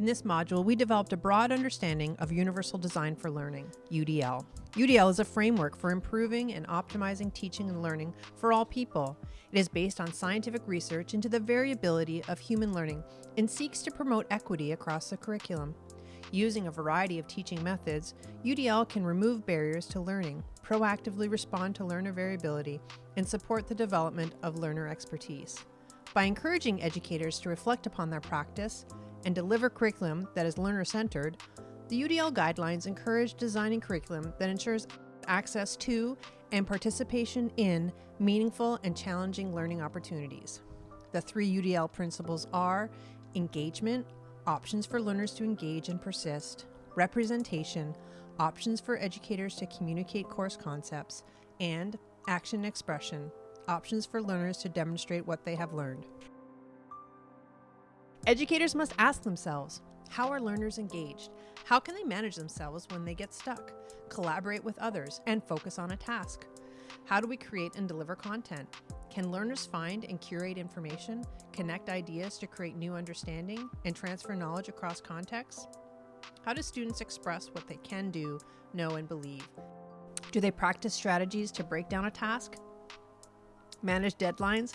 In this module, we developed a broad understanding of Universal Design for Learning, UDL. UDL is a framework for improving and optimizing teaching and learning for all people. It is based on scientific research into the variability of human learning and seeks to promote equity across the curriculum. Using a variety of teaching methods, UDL can remove barriers to learning, proactively respond to learner variability, and support the development of learner expertise. By encouraging educators to reflect upon their practice and deliver curriculum that is learner centered, the UDL guidelines encourage designing curriculum that ensures access to and participation in meaningful and challenging learning opportunities. The three UDL principles are engagement, options for learners to engage and persist, representation, options for educators to communicate course concepts, and action expression, options for learners to demonstrate what they have learned. Educators must ask themselves, how are learners engaged? How can they manage themselves when they get stuck, collaborate with others, and focus on a task? How do we create and deliver content? Can learners find and curate information, connect ideas to create new understanding, and transfer knowledge across contexts? How do students express what they can do, know, and believe? Do they practice strategies to break down a task, manage deadlines,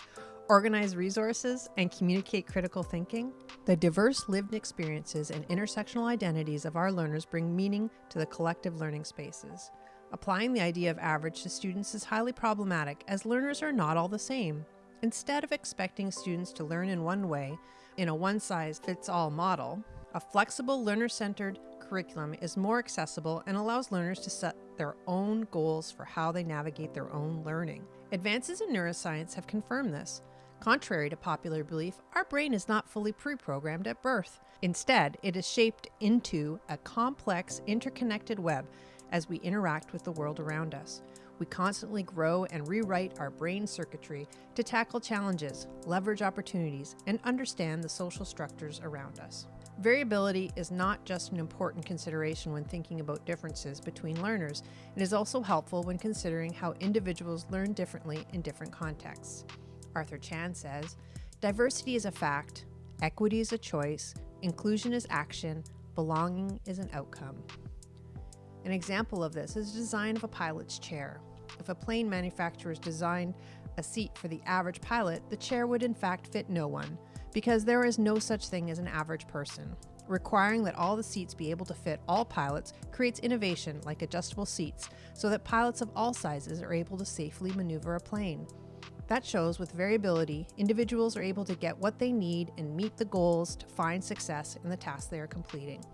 organize resources, and communicate critical thinking? The diverse lived experiences and intersectional identities of our learners bring meaning to the collective learning spaces. Applying the idea of average to students is highly problematic as learners are not all the same. Instead of expecting students to learn in one way, in a one size fits all model, a flexible learner centered curriculum is more accessible and allows learners to set their own goals for how they navigate their own learning. Advances in neuroscience have confirmed this. Contrary to popular belief, our brain is not fully pre programmed at birth. Instead, it is shaped into a complex, interconnected web as we interact with the world around us. We constantly grow and rewrite our brain circuitry to tackle challenges, leverage opportunities, and understand the social structures around us. Variability is not just an important consideration when thinking about differences between learners, it is also helpful when considering how individuals learn differently in different contexts. Arthur Chan says diversity is a fact, equity is a choice, inclusion is action, belonging is an outcome. An example of this is the design of a pilot's chair. If a plane manufacturer designed a seat for the average pilot, the chair would in fact fit no one, because there is no such thing as an average person. Requiring that all the seats be able to fit all pilots creates innovation like adjustable seats so that pilots of all sizes are able to safely maneuver a plane. That shows with variability, individuals are able to get what they need and meet the goals to find success in the task they are completing.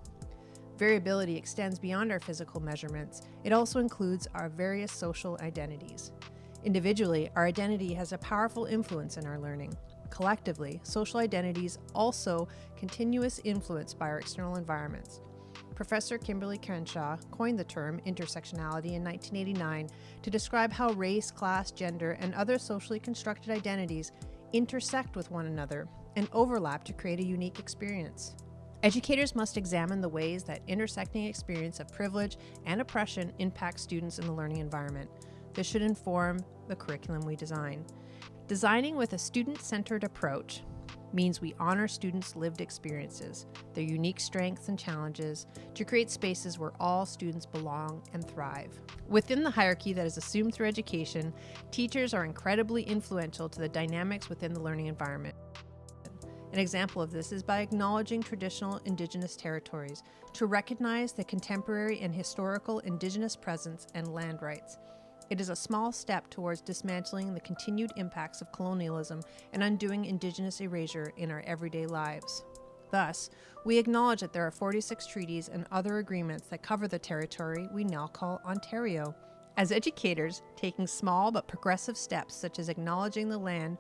Variability extends beyond our physical measurements. It also includes our various social identities. Individually, our identity has a powerful influence in our learning. Collectively, social identities also continuous influence by our external environments. Professor Kimberly Crenshaw coined the term intersectionality in 1989 to describe how race, class, gender, and other socially constructed identities intersect with one another and overlap to create a unique experience. Educators must examine the ways that intersecting experience of privilege and oppression impacts students in the learning environment. This should inform the curriculum we design. Designing with a student-centered approach means we honor students' lived experiences, their unique strengths and challenges, to create spaces where all students belong and thrive. Within the hierarchy that is assumed through education, teachers are incredibly influential to the dynamics within the learning environment. An example of this is by acknowledging traditional Indigenous territories to recognize the contemporary and historical Indigenous presence and land rights. It is a small step towards dismantling the continued impacts of colonialism and undoing Indigenous erasure in our everyday lives. Thus, we acknowledge that there are 46 treaties and other agreements that cover the territory we now call Ontario. As educators, taking small but progressive steps such as acknowledging the land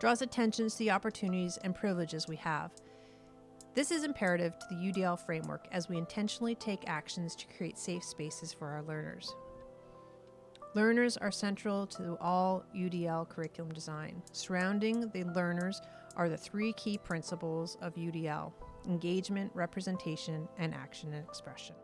draws attention to the opportunities and privileges we have. This is imperative to the UDL framework as we intentionally take actions to create safe spaces for our learners. Learners are central to all UDL curriculum design. Surrounding the learners are the three key principles of UDL engagement, representation, and action and expression.